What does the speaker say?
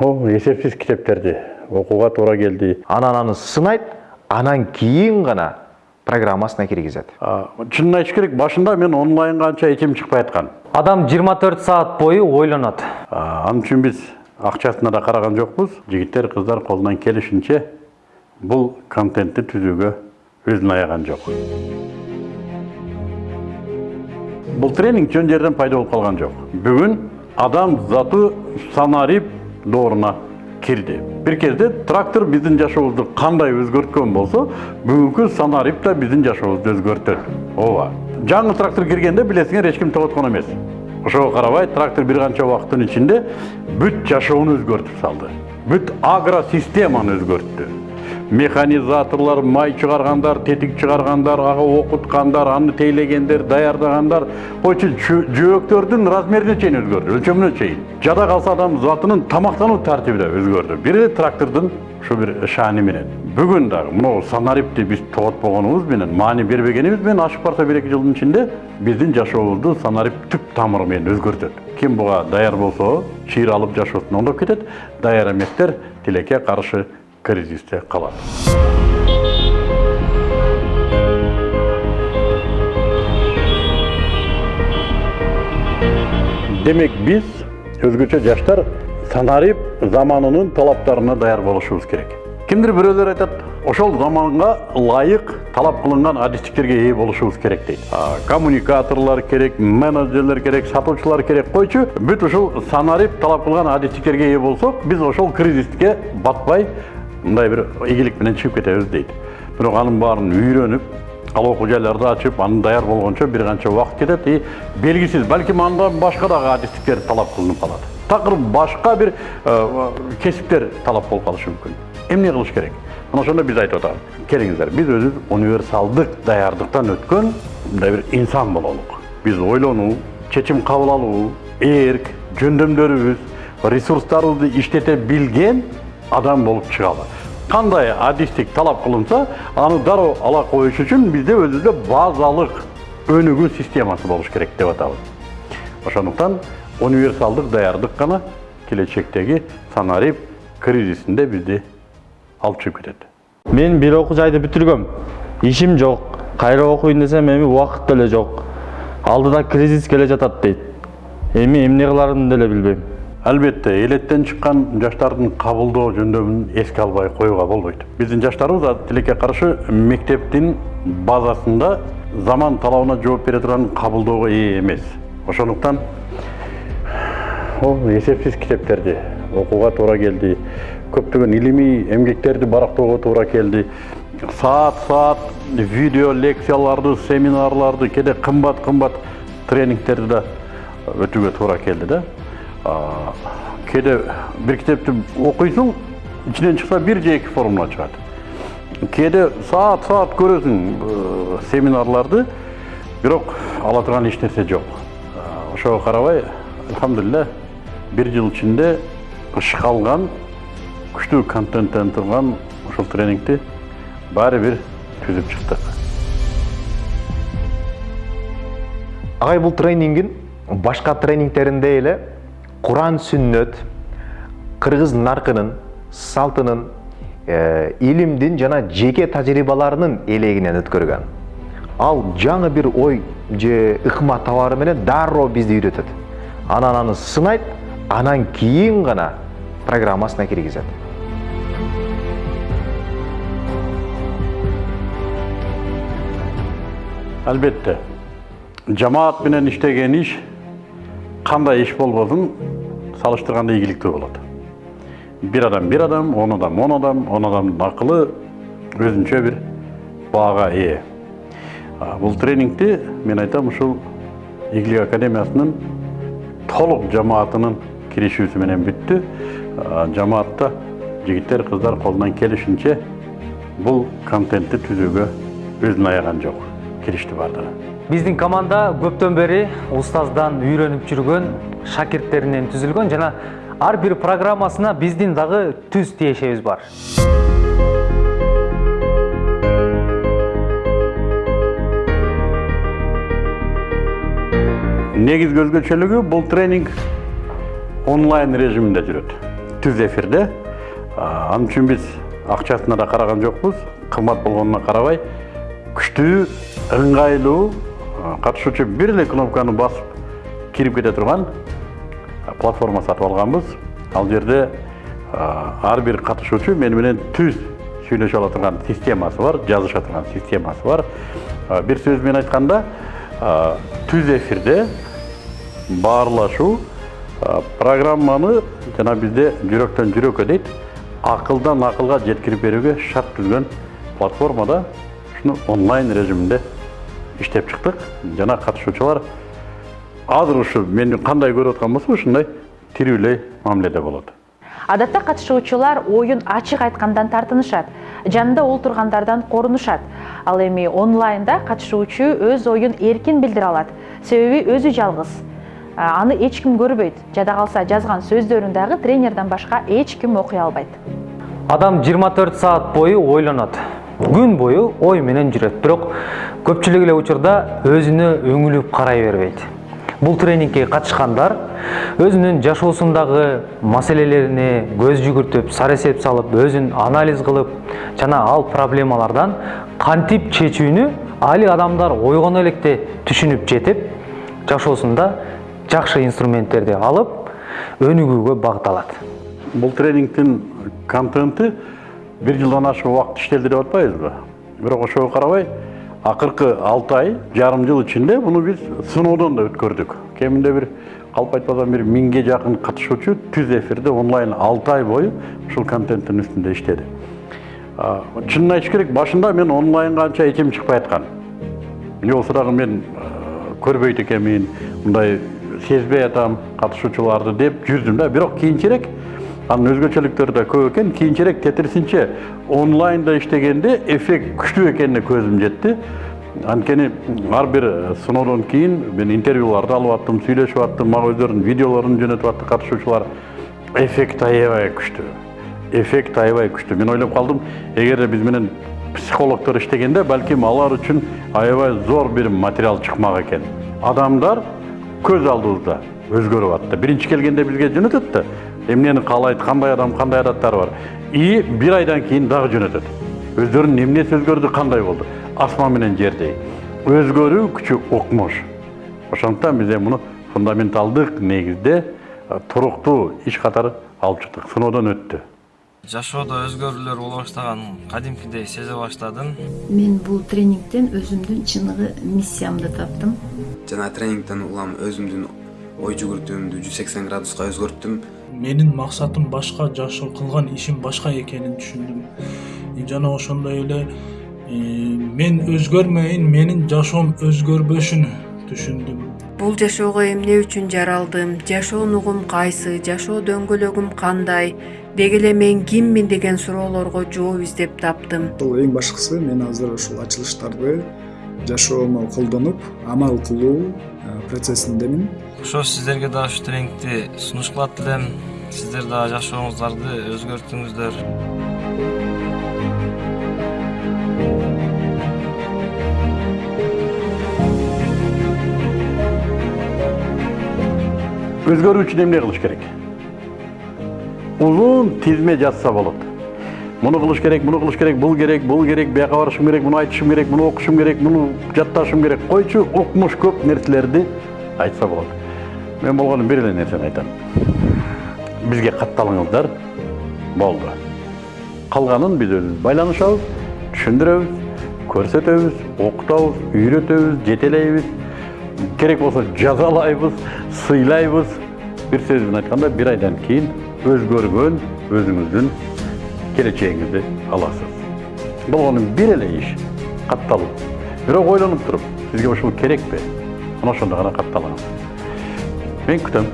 о эсепсиз китептерди окууга туура келди анан аны сынайт анан кийин гана программасына киргизет А, чынын айтыш керек башында мен онлайнга анча этим чыкпай аткан адам 24 саат бою ойлонот А, анын үчүн биз акчасына да караган жокпуз жигиттер кыздар колунан келишинче бул контентти түзүүгө өзүн аяган жок бул тренинг жөн жерден пайда болуп калган жок бүгүн адам заты санарип дооруна кирди бир кезде трактор биздин жашообузду кандай өзгөрткөн болсо бүгүнкү санарип да биздин жашообузду өзгөртөт ооба жаңы трактор киргенде билесиңер эч ким тоgoткон эмес ошого карабай трактор бир канча убакыттын ичинде бүт жашоону өзгөртүп салды бүт агросистеманы өзгөрттү механизаторлор май чыгаргандар тетик чыгаргандар ага окуткандар аны тейлегендер даярдагандар. Койчу жөөктөрдүн размерине чейин өзгөрдү өлчөмүнө чейин. Жада калса адам затынын тамактануу тартиби да өзгөрдү. Бир эле трактордун ушу бир шаани менен. Бүгүн дагы мынау санарипти биз тоготпогонубуз менен маани бербегенибиз менен ашып барса бир эки жылдын ичинде биздин жашообузду санарип түп тамыры менен өзгөртөт. Ким буга даяр болсо чыйыр алып жашоосун оңдоп кетет. Даяр эместер тилекке каршы кризисте калат демек биз өзгөчө жаштар санарип заманынын талаптарына даяр болушубуз керек кимдир бирөөлөр айтат ошол заманга ылайык талап кылынган адистиктерге ээ болушубуз керек дейт А, коммуникаторлор керек менеджерлер керек сатуучулар керек койчу бүт ушул санарип талап кылган адистиктерге ээ болсок биз ошол кризиске батпай мындай бир ийгилик менен чыгып кетебиз дейт бирок анын баарын үйрөнүп ал окуу жайларды ачып анын даяр болгончо бир канча убакыт кетет и белгисиз балким андан башка дагы адистиктер талап кылынып калат такыр башка бир кесиптер талап болуп калышы мүмкүн эмне кылыш керек мына ошондо биз айтып атабыз келиңиздер биз өзүбүз универсалдык даярдыктан өткөн мындай бир инсан бололук биз ойлонуу чечим кабыл алуу эрк жөндөмдөрүбүз ресурстарыбызды иштете билген адам болуп чыгалы кандай адистик талап кылынса аны дароо ала коюш үчүн бизде өзүбүздө базалык өнүгүү системасы болуш керек деп атабыз ошондуктан универсалдык даярдык гана келечектеги санарип кризисинде бизди алып чыгып кетет мен бир окуу жайды бүтүргөм ишим жок кайра окуйн десем эми убакыт деле жок алдыда кризис келе жатат дейт эми эмне кыларымды деле билбейм албетте элеттен чыккан жаштардын кабылдоо жөндөмүн эске албай коюуга болбойт биздин жаштарыбыз тилекке каршы мектептин базасында заман талабына жооп бере турган кабылдоого ээ эмес ошондуктан ол эсепсиз китептерди окууга туура келди көптөгөн илимий эмгектерди барактоого туура келди саат саат видео лекцияларды семинарларды кээде кымбат кымбат тренингтерди да өтүүгө туура келди да. А, кээде бир китепти окуйсуң ичинен чыкса бир же эки формула чыгат кээде саат саат көрөсүң э, семинарларды бирок ала турган эч нерсе жок ошого карабай алхамдулилля бир жыл ичинде ышкалган күчтүү контенттен турган ушул тренингти баары бир түзүп чыктык агай бул тренингин башка тренингтериндей эле куран сүннөт кыргыз наркынын салтынын э, илимдин жана жеке тажрыйбаларынын элегинен өткөргөн ал жаңы бир ой же ыкма табары менен дароо бизди үйрөтөт анан аны сынайт анан кийин гана программасына киргизет албетте жамаат менен иштеген иш кандай иш болбосун салыштырганда ийгиликтүү болот бир адам бир адам он адам он адам он адамдын акылы өзүнчө бир баага ээ А, бул тренингти мен айтам ушул игилик академиясынын толук жамаатынын киришүүсү менен бүттү жамаатта жигиттер кыздар колунан келишинче бул контентти түзүүгө өзүн аяган жок киришти баардыгы биздин команда көптөн бери устаздан үйрөнүп жүргөн шакирттеринен түзүлгөн жана ар бир программасына биздин дагы түз тиешебиз бар. Негизги өзгөчөлүгү бул тренинг онлайн режиминде жүрөт түз эфирде. Ал үчүн биз акчасына да караган жокпуз кымбат болгонуна карабай күчтүү ыңгайлуу катышуучу бир эле кнопканы басып кирип кете турган платформа сатып алганбыз ал жерде ар бир катышуучу мени түз сүйлөшө ала турган системасы бар жазыша турган системасы бар. Бир сөз менен айтканда түз эфирде баарлашуу программаны жана бизде жүрөктөн жүрөккө дейт акылдан акылга жеткирип берүүгө шарт түзгөн платформада ушуну онлайн режиминде иштеп чыктык. Жана катышуучулар азыр ушу мени кандай көрүп аткан болсо ушундай тирүүлөй мамиледе болот. Адатта катышуучулар оюн ачык айткандан тартынышат жанында олтургандардан корунушат. Ал эми онлайнда катышуучу өз оюн эркин билдире алат. Себеби өзү жалгыз. Аны эч ким көрбөйт. Жада калса жазган сөздөрүн дагы тренерден башка эч ким окуй албайт. Адам 24 саат бою ойлонот күн бою ой менен жүрөт. Бирок көпчүлүк эле учурда өзүнө өңүлүп карай бербейт. Бул тренингке катышкандар өзүнүн жашоосундагы маселелерине көз жүгүртүп сар эсеп салып өзүн анализ кылып жана ал проблемалардан кантип чечүүнү али адамдар ойгоно электе түшүнүп жетип жашоосунда жакшы инструменттерди алып өнүгүүгө багытталат. Бул тренингдин контенти бир жылдан ашык убакыт иштелди деп атпайбызбы бирок ошого карабай акыркы алты ай жарым жыл ичинде муну биз сыноодон да өткөрдүк кеминде бир калп айтпасам бир миңге жакын катышуучу түз эфирде онлайн алты ай бою ушул контенттин үстүндө иштеди чынын айтыш керек башында мен онлайнга анча эчим чыкпай аткан болсо мен көрбөйт экенмин мындай сезбей атам катышуучуларды деп жүрдүм да бирок кийинчерээк анын өзгөчөлүктөрү да көп экен кийинчерээк тетирисинче онлайнда иштегенде эффект күчтүү экенине көзүм жетти анткени ар бир сыноодон кийин мен интервьюларды алып аттым сүйлөшүп аттым мага өздөрүнүн видеолорун жөнөтүп атты катышуучулар эффект аябай күчтүү эффект аябай күчтүү мен ойлоп калдым эгерде биз менен психологдор иштегенде балким алар үчүн аябай зор бир материал чыкмак экен адамдар көз алдыбызда өзгөрүп атты биринчи келгенде бизге жөнөтөт да эмнени каалайт кандай адам кандай адаттары бар и бир айдан кийин дагы жөнөтөт өздөрүнүн эмнеси өзгөрдү кандай болду асман менен жердей өзгөрүү күчү укмуш ошондуктан биз эми муну фундаменталдык негизде туруктуу иш катары алып чыктык сыноодон өттү жашоодо өзгөрүүлөр боло баштаганын кадимкидей сезе баштадым мен бул тренингден өзүмдүн чыныгы миссиямды таптым жана тренингден улам өзүмдүн ой жүгүртүүмдү жүз сексен градуска өзгөрттүм менин максатым башка жашоо кылган ишим башка экенин түшүндүм. Жана ошондой эле мен өзгөрмөйүн менин жашоом өзгөрбөшүн түшүндүм. Бул жашоого эмне үчүн жаралдым? Жашоонун угум кайсы? Жашоо дөңгөлөгүм кандай? Деги эле мен киммин деген суроолорго жооп издеп таптым. Бул эң башкысы мен азыр ушул ачылыштарды жашоомо колдонуп амал кылуу процессиндемин ошо сиздерге дагы ушу тренингди сунуш кылат элем сиздер дагы жашооңуздарды өзгөртүңүздөр өзгөрүү үчүн эмне кылыш керек узун тизме жазса болот муну кылыш керек муну кылыш керек бул керек бул керек бияка барышым керек муну айтышым керек муну окушум керек муну жатташым керек койчу укмуш көп нерселерди айтса болот мен болгону бир эле нерсени айтам. Бизге катталыңыздар болду калганын биз өзүбүз байланышабыз түшүндүрөбүз көрсөтөбүз окутабыз үйрөтөбүз жетелейбиз керек болсо жазалайбыз сыйлайбыз бир сөз менен айтканда бир айдан кийин өзгөргөн өзүңүздүн келечегиңизди аласыз. Болгону бир эле иш катталуу бирок ойлонуп туруп сизге ушул керекпи мына ошондо гана катталыңыз мен күтөм